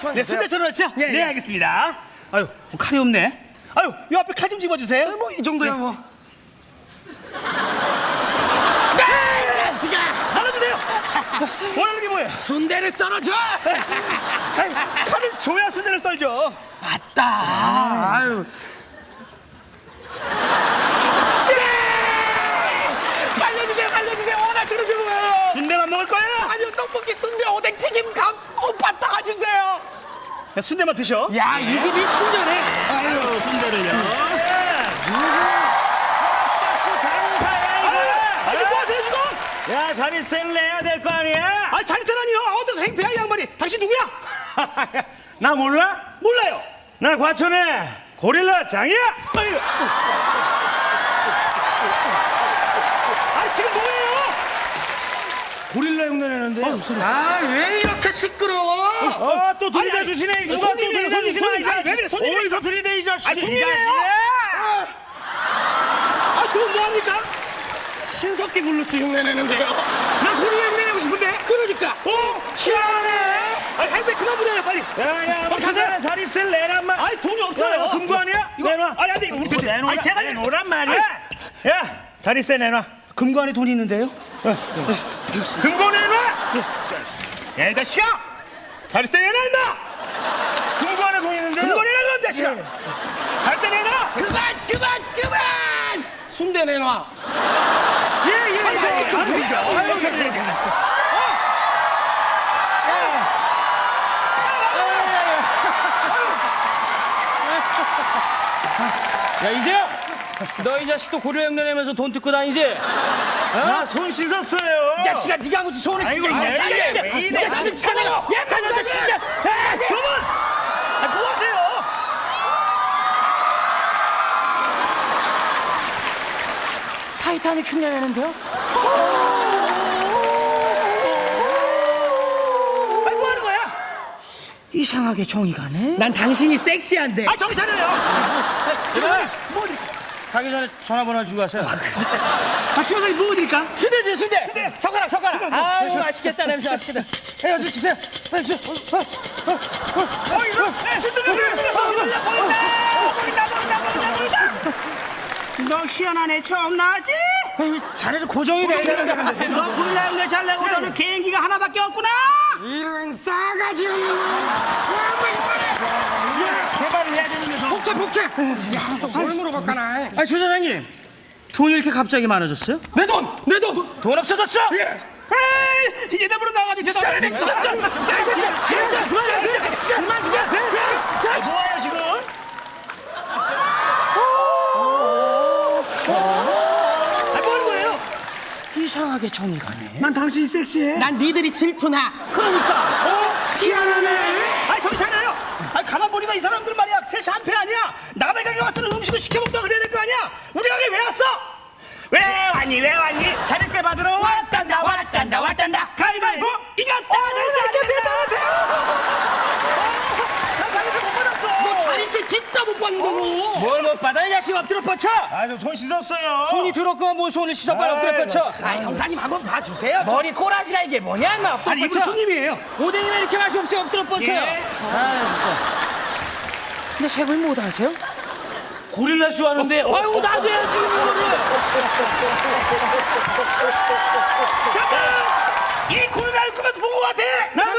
원어치만 네, 주세요. 순대 천원어치요? 예, 네, 예. 알겠습니다. 아유, 뭐 칼이 없네. 아유, 요 앞에 칼 좀 집어주세요. 뭐이 정도야 뭐. 자식아! 잘라주세요. 원하는 게 뭐예요? 순대를 썰어줘. 아유, 칼을 줘야 순대를 썰죠. 맞다. 아유. 살려주세요, 살려주세요. 원하시는 게 뭐예요? 순대만 먹을 거예요? 아니요, 떡볶이, 순대, 오뎅, 튀김, 감, 오빠 다 주세요. 야, 순대만 드셔. 야, 이 집이 친절해. 아유, 순대를요. 하세요, 지금? 야 자리세를 내야 될 거 아니야? 아니, 자리세라니요. 어디서 행패야, 이 양반이. 당신 누구야? 나 몰라? 몰라요. 나 과천에 고릴라 장이야. 아유. 아니, 지금 뭐예요? 고릴라 흉내 내는데. 아, 왜 이렇게 시끄러워? 어, 또 들이대 아니, 주시네. 누가 또 손님이에요, 들이대 주시네. 손님. 이 자식. 아니, 왜 그래, 손님이 어디서 들이대 이 자식. 손님이에요. 아, 그럼 뭐합니까? 신석기 블루스 흉내내는데요. 나 고릴라 흉내내고 싶은데. 그러니까. 어? 희한하네. 아니, 할배 그만 부려요, 빨리. 야야, 어, 가세요. 가자. 자리세를 내란 말. 아니, 돈이 없어요. 야, 금고 아니야? 이거, 내놔. 아니, 안 돼, 이거 내놓으라. 아니, 제가 내놓으란 말이야. 야, 자리세 내놔. 금고 안에 돈이 있는데요? 금고 내놔. 야, 이 자식아! 자리세 내놔, 임마! 금고 안에 돈 있는데. 금고 내놔, 그럼, 자식아! 자리세 내놔! 그만, 그만, 그만! 순대 내놔. 예예. 아니, 아니, 좀 보이죠? 아유, 저기, 저기. 야 이재영 너 이 자식도 고릴라 흉내내면서 돈 뜯고 다니지? 나 손 씻었어요. 이 자식아 네가 무슨 손을 씻어 이 자식아, 이. 자식은 진짜 내가 야 만나서 진짜 아, 여러분! 아, 뭐 하세요? 타이타닉 흉내 내는데요? 아니, 뭐 하는 거야? 이상하게 정이 가네 난 당신이 섹시한데. 아, 정신 차려요! 뭐 드릴까? 가기 전에 전화번호 주고 가세요 아, 김여사님 뭐 드릴까? 순대지 순대 젓가락 젓가락 아유 맛있겠다 냄새 맛있겠다 야 여기 주세요 빨리 주세요 어, 어, 어, 이거! 네, 순대 보인다! 보인다! 보인다! 보인다! 보인다! 너 희한하네, 처음 나왔지? 어. 좀 고정이 돼야 되는데 너 고릴라 형네 잘 내고 너는 개인기가 하나밖에 없구나! 이런 싸가지 없는 개발을 해야 되는 거 복제, 복제. 야, 또뭘 물어볼까나. 아 조사장님 돈이 이렇게 갑자기 많아졌어요? 내 돈, 내 돈. 돈 없어졌어? 예. 에이! 얘네부로 나가지고 죄송합니다. 그만 주자 좋아요, 지금? 아, 뭐 하는 거예요? 이상하게 정이 가네 난 당신이 섹시해. 난 니들이 질투나. 그러니까 어? 희한하네. 아니, 정신 차려요. 아니, 가만 보니까 이 사람들 말이야. 셋이 한패 아니야. 남의 가게 왔으면 음식을 시켜 먹다 그래야 될 거 아니야. 우리 가게 왜 왔어? 왜 왔니, 왜 왔니? 자릿세 받으러 왔단다, 왔단다, 왔단다. 가위바위보, 이겼다. 나 자릿세 못 받았어. 너 자리세 뒷다 못 받는 거고. 뭘 못 받아 이 자식 엎드려 뻗쳐 아저손 씻었어요. 손이 더럽고 뭘 손을 씻어 빨리 엎드려 아이고, 뻗쳐 아, 형사님 한번 봐주세요. 머리 꼬라지가 이게 뭐냐 인마 엎드려 아니, 이분 손님이에요. 오뎅이면 이렇게 맛이 없어요 엎드려 뻗쳐요 예. 아 진짜 근데 색을 못 아세요? 고릴라 쇼 하는데 아유 나도 해야지 이거를 잠깐! 이 코로나19 보고 같아! 나도